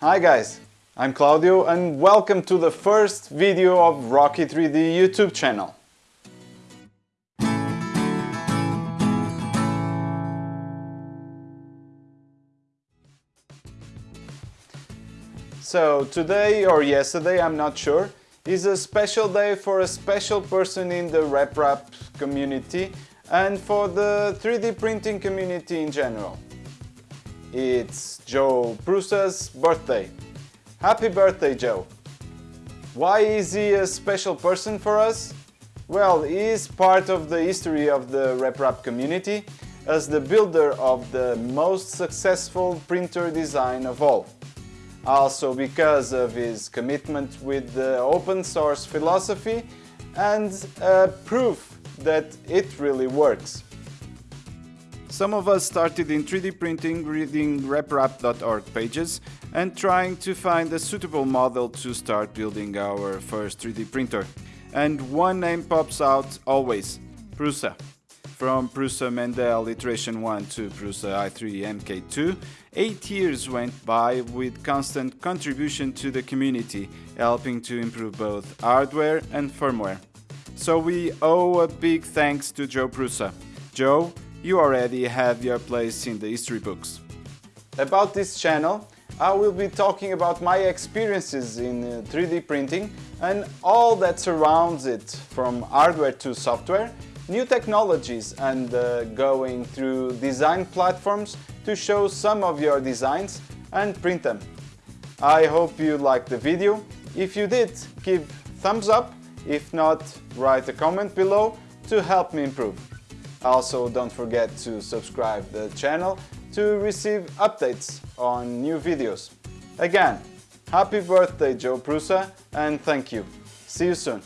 Hi guys, I'm Claudio and welcome to the first video of Rocky 3D YouTube channel. So today or yesterday, I'm not sure, is a special day for a special person in the RepRap community and for the 3D printing community in general. It's Joe Prusa's birthday. Happy birthday, Joe! Why is he a special person for us? Well, he is part of the history of the RepRap community as the builder of the most successful printer design of all. Also because of his commitment with the open source philosophy and uh, proof that it really works. Some of us started in 3D printing reading reprap.org pages and trying to find a suitable model to start building our first 3D printer. And one name pops out always, Prusa. From Prusa Mendel Iteration 1 to Prusa i3 MK2, 8 years went by with constant contribution to the community, helping to improve both hardware and firmware. So we owe a big thanks to Joe Prusa. Joe, you already have your place in the history books. About this channel, I will be talking about my experiences in 3D uh, printing and all that surrounds it, from hardware to software, new technologies and uh, going through design platforms to show some of your designs and print them. I hope you liked the video. If you did, give thumbs up. If not, write a comment below to help me improve. Also, don't forget to subscribe the channel to receive updates on new videos. Again, happy birthday Joe Prusa and thank you. See you soon.